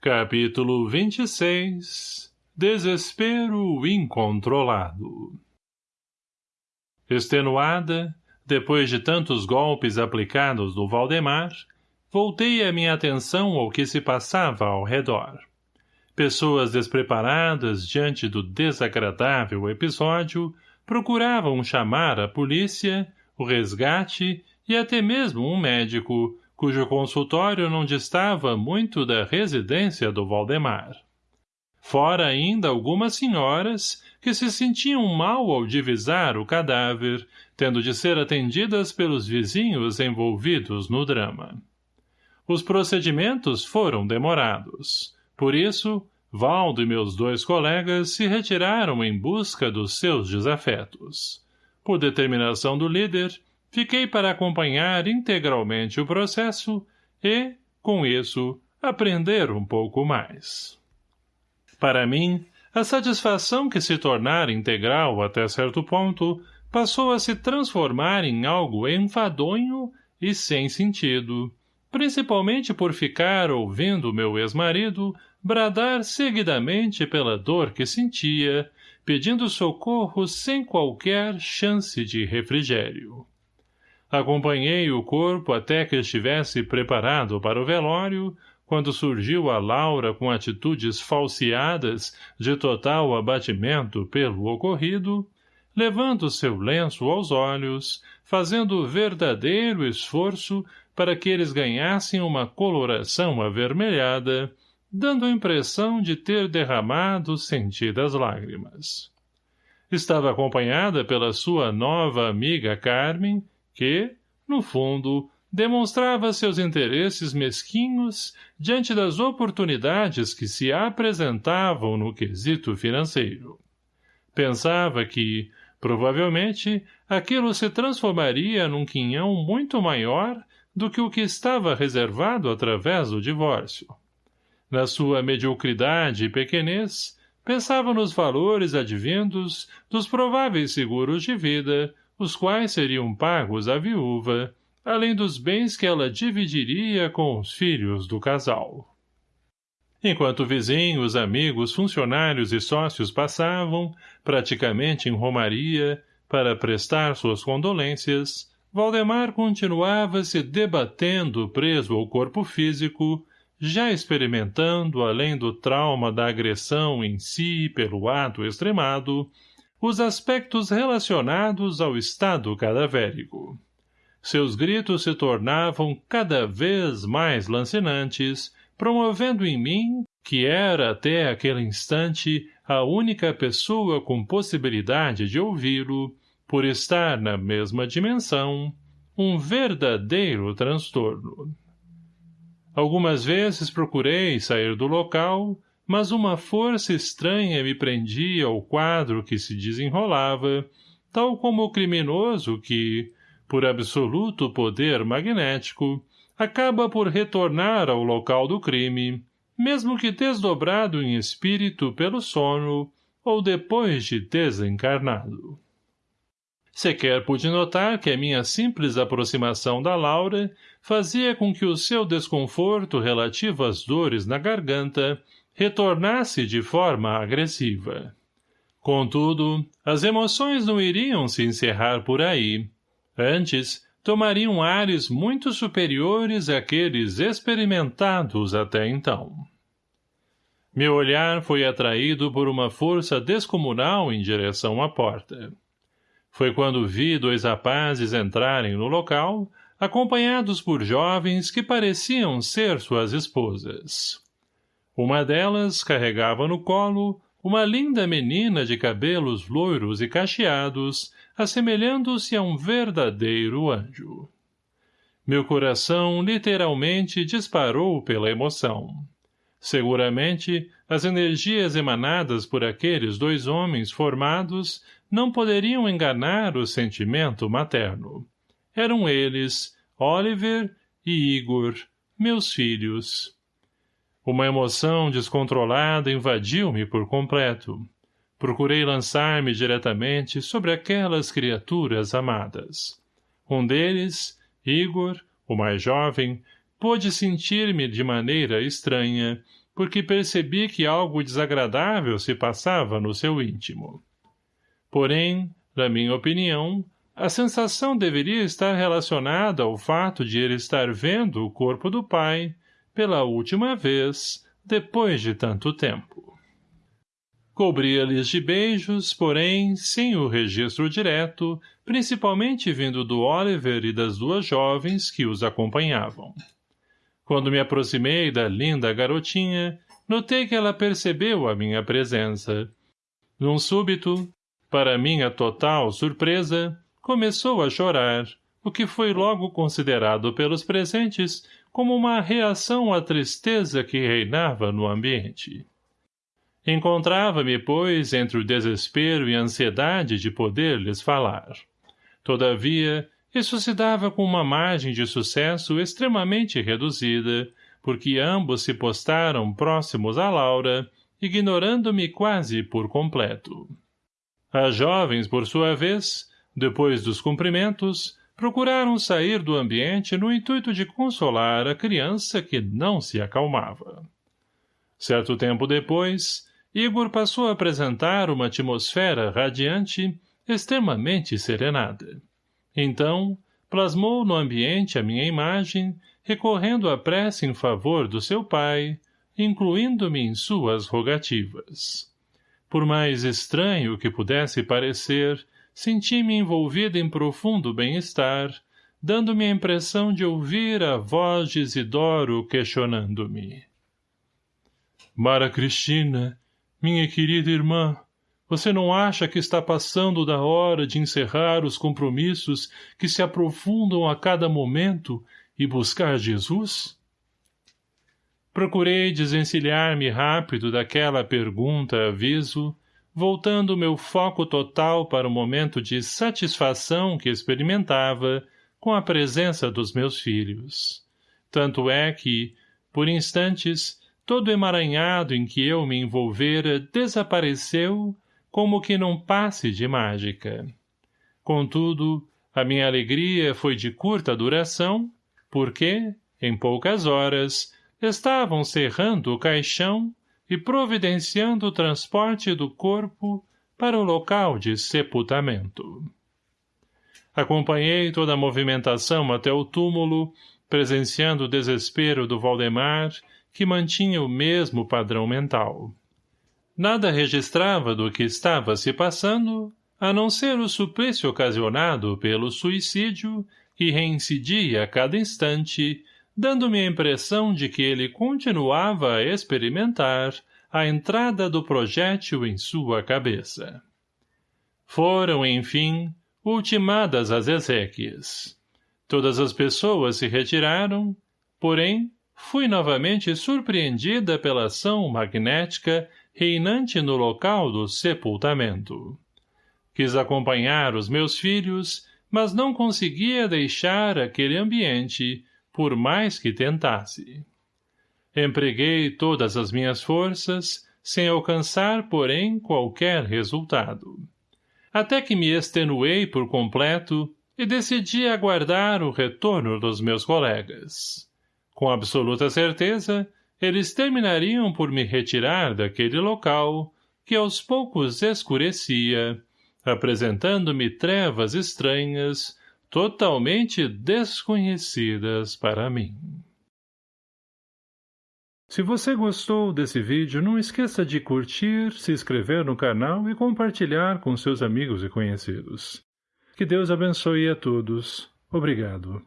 Capítulo 26 Desespero incontrolado Extenuada, depois de tantos golpes aplicados no Valdemar, voltei a minha atenção ao que se passava ao redor. Pessoas despreparadas diante do desagradável episódio procuravam chamar a polícia, o resgate e até mesmo um médico, cujo consultório não distava muito da residência do Valdemar. Fora ainda algumas senhoras que se sentiam mal ao divisar o cadáver, tendo de ser atendidas pelos vizinhos envolvidos no drama. Os procedimentos foram demorados. Por isso, Valdo e meus dois colegas se retiraram em busca dos seus desafetos. Por determinação do líder, Fiquei para acompanhar integralmente o processo e, com isso, aprender um pouco mais. Para mim, a satisfação que se tornara integral até certo ponto passou a se transformar em algo enfadonho e sem sentido, principalmente por ficar ouvindo meu ex-marido bradar seguidamente pela dor que sentia, pedindo socorro sem qualquer chance de refrigério. Acompanhei o corpo até que estivesse preparado para o velório, quando surgiu a Laura com atitudes falseadas de total abatimento pelo ocorrido, levando seu lenço aos olhos, fazendo verdadeiro esforço para que eles ganhassem uma coloração avermelhada, dando a impressão de ter derramado sentidas lágrimas. Estava acompanhada pela sua nova amiga Carmen, que, no fundo, demonstrava seus interesses mesquinhos diante das oportunidades que se apresentavam no quesito financeiro. Pensava que, provavelmente, aquilo se transformaria num quinhão muito maior do que o que estava reservado através do divórcio. Na sua mediocridade e pequenez, pensava nos valores advindos dos prováveis seguros de vida os quais seriam pagos à viúva, além dos bens que ela dividiria com os filhos do casal. Enquanto vizinhos, amigos, funcionários e sócios passavam, praticamente em romaria, para prestar suas condolências, Valdemar continuava se debatendo preso ao corpo físico, já experimentando, além do trauma da agressão em si pelo ato extremado, os aspectos relacionados ao estado cadavérico. Seus gritos se tornavam cada vez mais lancinantes, promovendo em mim, que era até aquele instante a única pessoa com possibilidade de ouvi-lo, por estar na mesma dimensão, um verdadeiro transtorno. Algumas vezes procurei sair do local, mas uma força estranha me prendia ao quadro que se desenrolava, tal como o criminoso que, por absoluto poder magnético, acaba por retornar ao local do crime, mesmo que desdobrado em espírito pelo sono ou depois de desencarnado. Sequer pude notar que a minha simples aproximação da Laura fazia com que o seu desconforto relativo às dores na garganta retornasse de forma agressiva. Contudo, as emoções não iriam se encerrar por aí. Antes, tomariam ares muito superiores àqueles experimentados até então. Meu olhar foi atraído por uma força descomunal em direção à porta. Foi quando vi dois rapazes entrarem no local, acompanhados por jovens que pareciam ser suas esposas. Uma delas carregava no colo uma linda menina de cabelos loiros e cacheados, assemelhando-se a um verdadeiro anjo. Meu coração literalmente disparou pela emoção. Seguramente, as energias emanadas por aqueles dois homens formados não poderiam enganar o sentimento materno. Eram eles, Oliver e Igor, meus filhos. Uma emoção descontrolada invadiu-me por completo. Procurei lançar-me diretamente sobre aquelas criaturas amadas. Um deles, Igor, o mais jovem, pôde sentir-me de maneira estranha, porque percebi que algo desagradável se passava no seu íntimo. Porém, na minha opinião, a sensação deveria estar relacionada ao fato de ele estar vendo o corpo do pai, pela última vez, depois de tanto tempo. Cobria-lhes de beijos, porém, sem o registro direto, principalmente vindo do Oliver e das duas jovens que os acompanhavam. Quando me aproximei da linda garotinha, notei que ela percebeu a minha presença. Num súbito, para minha total surpresa, começou a chorar, o que foi logo considerado pelos presentes como uma reação à tristeza que reinava no ambiente. Encontrava-me, pois, entre o desespero e a ansiedade de poder lhes falar. Todavia, isso se dava com uma margem de sucesso extremamente reduzida, porque ambos se postaram próximos a Laura, ignorando-me quase por completo. As jovens, por sua vez, depois dos cumprimentos, procuraram sair do ambiente no intuito de consolar a criança que não se acalmava. Certo tempo depois, Igor passou a apresentar uma atmosfera radiante, extremamente serenada. Então, plasmou no ambiente a minha imagem, recorrendo à prece em favor do seu pai, incluindo-me em suas rogativas. Por mais estranho que pudesse parecer, senti-me envolvido em profundo bem-estar, dando-me a impressão de ouvir a voz de Isidoro questionando-me. Mara Cristina, minha querida irmã, você não acha que está passando da hora de encerrar os compromissos que se aprofundam a cada momento e buscar Jesus? Procurei desencilhar-me rápido daquela pergunta aviso, voltando meu foco total para o momento de satisfação que experimentava com a presença dos meus filhos. Tanto é que, por instantes, todo emaranhado em que eu me envolvera desapareceu como que num passe de mágica. Contudo, a minha alegria foi de curta duração, porque, em poucas horas, estavam cerrando o caixão e providenciando o transporte do corpo para o local de sepultamento. Acompanhei toda a movimentação até o túmulo, presenciando o desespero do Valdemar que mantinha o mesmo padrão mental. Nada registrava do que estava se passando, a não ser o suplício ocasionado pelo suicídio que reincidia a cada instante, dando-me a impressão de que ele continuava a experimentar a entrada do projétil em sua cabeça. Foram, enfim, ultimadas as exéquias. Todas as pessoas se retiraram, porém, fui novamente surpreendida pela ação magnética reinante no local do sepultamento. Quis acompanhar os meus filhos, mas não conseguia deixar aquele ambiente, por mais que tentasse. Empreguei todas as minhas forças, sem alcançar, porém, qualquer resultado. Até que me extenuei por completo e decidi aguardar o retorno dos meus colegas. Com absoluta certeza, eles terminariam por me retirar daquele local, que aos poucos escurecia, apresentando-me trevas estranhas, totalmente desconhecidas para mim. Se você gostou desse vídeo, não esqueça de curtir, se inscrever no canal e compartilhar com seus amigos e conhecidos. Que Deus abençoe a todos. Obrigado.